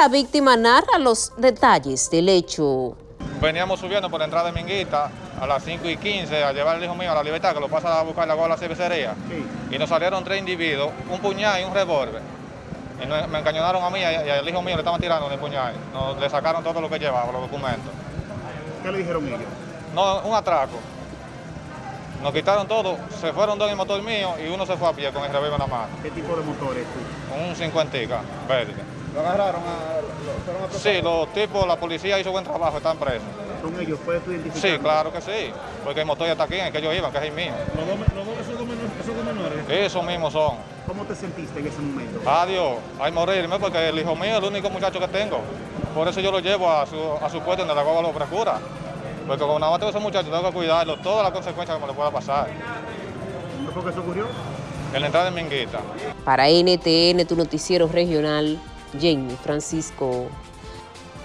La víctima narra los detalles del hecho. Veníamos subiendo por la entrada de Minguita a las 5 y 15 a llevar al hijo mío a la libertad, que lo pasa a buscar la a la cervecería. Y nos salieron tres individuos, un puñal y un revólver. Y me encañonaron a mí y al hijo mío le estaban tirando de puñal. Nos, le sacaron todo lo que llevaba, los documentos. ¿Qué le dijeron ellos? No, un atraco. Nos quitaron todo, se fueron dos en el motor mío y uno se fue a pie con el revólver en la mano. ¿Qué tipo de motor es tú? Un 50 verde. ¿Lo agarraron? A, lo, sí, los tipos, la policía hizo buen trabajo, están presos. ¿Son ellos? ¿Puedes tú identificar? Sí, claro que sí, porque el motor ya está aquí, en el que ellos iban, que es el mío. ¿Los dos, los dos esos, dos menores, esos dos menores? Esos mismos son. ¿Cómo te sentiste en ese momento? Adiós, hay morirme porque el hijo mío es el único muchacho que tengo. Por eso yo lo llevo a su, a su puesto donde la guagua lo procura. Porque como nada más tengo ese muchacho, tengo que cuidarlo, todas las consecuencias que me le pueda pasar. ¿Dónde fue que eso ocurrió? En la entrada de Minguita. Para NTN, tu noticiero regional, Jamie Francisco.